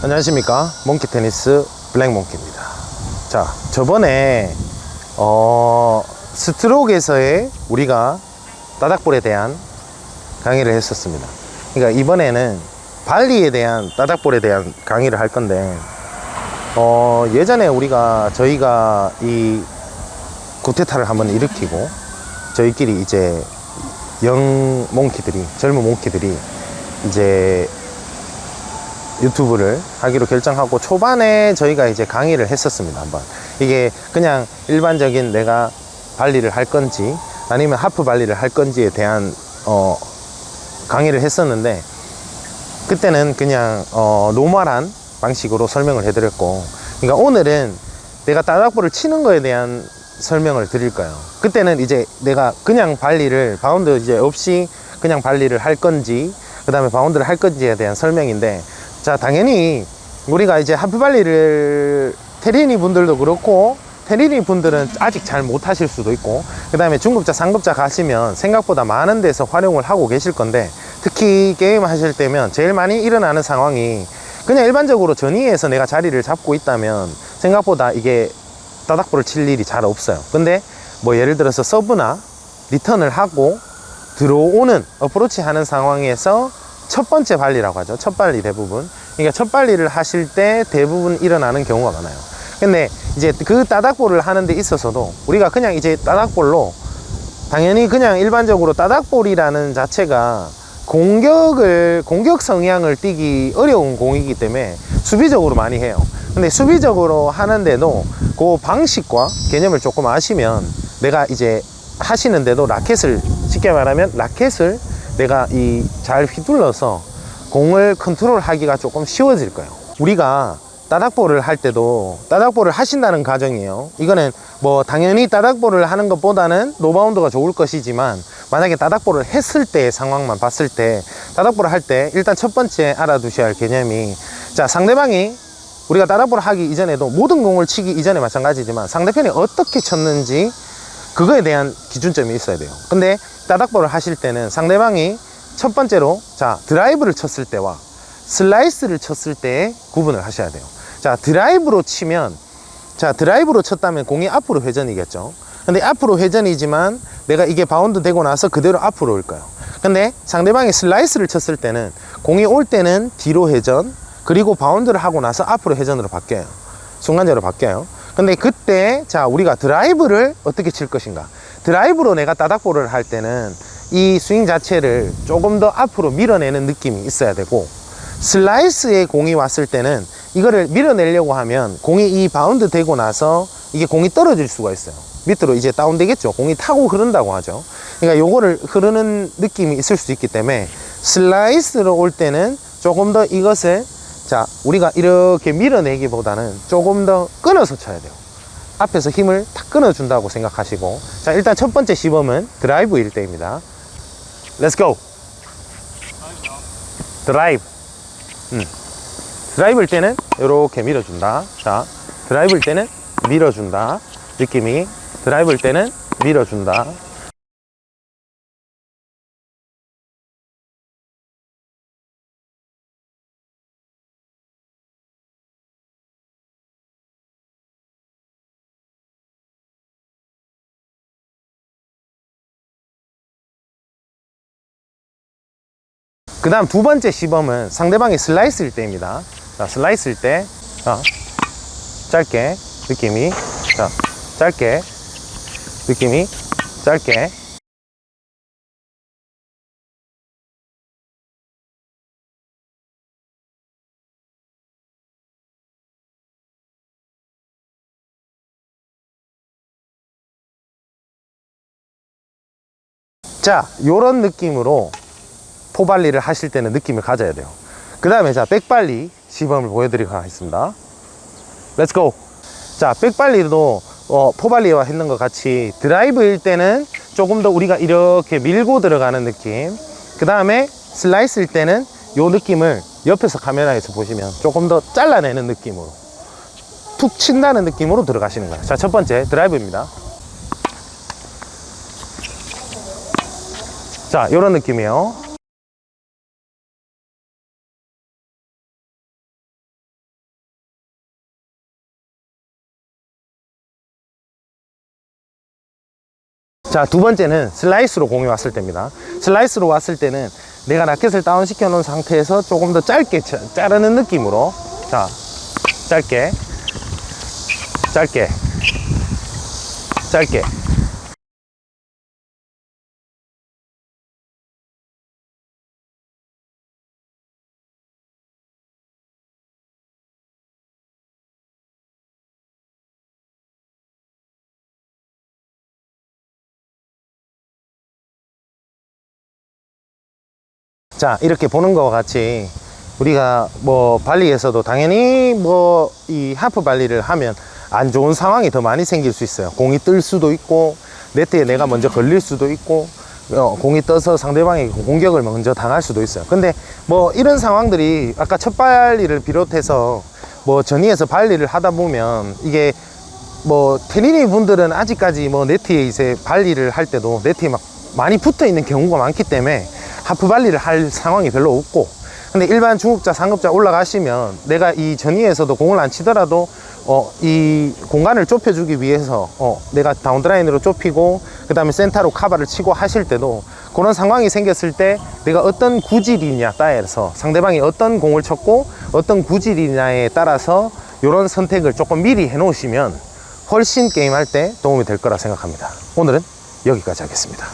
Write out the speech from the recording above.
안녕하십니까? 몽키 테니스 블랙 몽키입니다. 자 저번에 어 스트로크에서의 우리가 따닥볼에 대한 강의를 했었습니다. 그러니까 이번에는 발리에 대한 따닥볼에 대한 강의를 할 건데 어 예전에 우리가 저희가 이 구테타를 한번 일으키고 저희끼리 이제 영 몽키들이 젊은 몽키들이 이제 유튜브를 하기로 결정하고 초반에 저희가 이제 강의를 했었습니다 한번. 이게 그냥 일반적인 내가 발리를 할 건지 아니면 하프 발리를 할 건지에 대한 어 강의를 했었는데 그때는 그냥 어 normal한 방식으로 설명을 해드렸고 그러니까 오늘은 내가 따닥볼을 치는 거에 대한 설명을 드릴 거예요. 그때는 이제 내가 그냥 발리를 바운드 이제 없이 그냥 발리를 할 건지 그 다음에 바운드를 할 건지에 대한 설명인데 자 당연히 우리가 이제 하프발리를 테리니 분들도 그렇고 테리니 분들은 아직 잘 못하실 수도 있고 그 다음에 중급자 상급자 가시면 생각보다 많은 데서 활용을 하고 계실 건데 특히 게임 하실 때면 제일 많이 일어나는 상황이 그냥 일반적으로 전위에서 내가 자리를 잡고 있다면 생각보다 이게 따닥볼을 칠 일이 잘 없어요. 근데 뭐 예를 들어서 서브나 리턴을 하고 들어오는 어프로치 하는 상황에서 첫 번째 발리라고 하죠. 첫 발리 대부분. 그러니까 첫 발리를 하실 때 대부분 일어나는 경우가 많아요. 근데 이제 그 따닥볼을 하는 데 있어서도 우리가 그냥 이제 따닥볼로 당연히 그냥 일반적으로 따닥볼이라는 자체가 공격을 공격 성향을 띠기 어려운 공이기 때문에 수비적으로 많이 해요. 근데 수비적으로 하는데도 그 방식과 개념을 조금 아시면 내가 이제 하시는데도 라켓을 쉽게 말하면 라켓을 내가 이 잘 휘둘러서 공을 컨트롤 하기가 조금 쉬워질 거예요. 우리가 따닥볼을 할 때도 따닥볼을 하신다는 가정이에요. 이거는 뭐 당연히 따닥볼을 하는 것보다는 노바운드가 좋을 것이지만 만약에 따닥볼을 했을 때의 상황만 봤을 때 따닥볼을 할 때 일단 첫 번째 알아두셔야 할 개념이 자 상대방이 우리가 따닥볼을 하기 이전에도 모든 공을 치기 이전에 마찬가지지만 상대편이 어떻게 쳤는지 그거에 대한 기준점이 있어야 돼요. 근데 따닥볼을 하실 때는 상대방이 첫 번째로 자 드라이브를 쳤을 때와 슬라이스를 쳤을 때 구분을 하셔야 돼요. 자 드라이브로 치면 자 드라이브로 쳤다면 공이 앞으로 회전이겠죠. 근데 앞으로 회전이지만 내가 이게 바운드 되고 나서 그대로 앞으로 올 거예요. 근데 상대방이 슬라이스를 쳤을 때는 공이 올 때는 뒤로 회전 그리고 바운드를 하고 나서 앞으로 회전으로 바뀌어요. 순간적으로 바뀌어요 근데 그때 자 우리가 드라이브를 어떻게 칠 것인가? 드라이브로 내가 따닥볼을 할 때는 이 스윙 자체를 조금 더 앞으로 밀어내는 느낌이 있어야 되고 슬라이스에 공이 왔을 때는 이거를 밀어내려고 하면 공이 이 바운드 되고 나서 이게 공이 떨어질 수가 있어요. 밑으로 이제 다운 되겠죠? 공이 타고 흐른다고 하죠. 그러니까 요거를 흐르는 느낌이 있을 수 있기 때문에 슬라이스로 올 때는 조금 더 이것을 자 우리가 이렇게 밀어내기보다는 조금 더 끊어서 쳐야 돼요. 앞에서 힘을 탁 끊어 준다고 생각하시고. 자 일단 첫 번째 시범은 드라이브일 때입니다. Let's go 드라이브. 음. 드라이브일 때는 이렇게 밀어준다. 자 드라이브일 때는 밀어준다. 느낌이. 드라이브일 때는 밀어준다 그 다음 두 번째 시범은 상대방이 슬라이스일 때입니다. 자 슬라이스일 때 자, 짧게 느낌이 자 짧게 느낌이 짧게. 자 요런 느낌으로 포발리를 하실 때는 느낌을 가져야 돼요. 그 다음에 자 백발리 시범을 보여드리도록 하겠습니다. Let's go 자 백발리도 어, 포발리와 했는 것 같이 드라이브일 때는 조금 더 우리가 이렇게 밀고 들어가는 느낌. 그 다음에 슬라이스일 때는 요 느낌을 옆에서 카메라에서 보시면 조금 더 잘라내는 느낌으로 툭 친다는 느낌으로 들어가시는 거예요. 자첫 번째 드라이브입니다. 자 이런 느낌이에요 자, 두 번째는 슬라이스로 공이 왔을 때입니다. 슬라이스로 왔을 때는 내가 라켓을 다운 시켜 놓은 상태에서 조금 더 짧게 자- 자르는 느낌으로. 자, 짧게. 짧게. 짧게 자 이렇게 보는 것과 같이 우리가 뭐 발리에서도 당연히 뭐 이 하프 발리를 하면 안 좋은 상황이 더 많이 생길 수 있어요. 공이 뜰 수도 있고 네트에 내가 먼저 걸릴 수도 있고 어, 공이 떠서 상대방이 공격을 먼저 당할 수도 있어요. 근데 뭐 이런 상황들이 아까 첫 발리를 비롯해서 뭐 전위에서 발리를 하다 보면 이게 뭐 테니니 분들은 아직까지 뭐 네트에 이제 발리를 할 때도 네트에 막 많이 붙어 있는 경우가 많기 때문에 하프 발리를 할 상황이 별로 없고 근데 일반 중급자 상급자 올라가시면 내가 이 전위에서도 공을 안 치더라도 어, 이 공간을 좁혀주기 위해서 어, 내가 다운드라인으로 좁히고 그 다음에 센터로 카바를 치고 하실 때도 그런 상황이 생겼을 때 내가 어떤 구질이냐 따라서 상대방이 어떤 공을 쳤고 어떤 구질이냐에 따라서 이런 선택을 조금 미리 해 놓으시면 훨씬 게임할 때 도움이 될 거라 생각합니다. 오늘은 여기까지 하겠습니다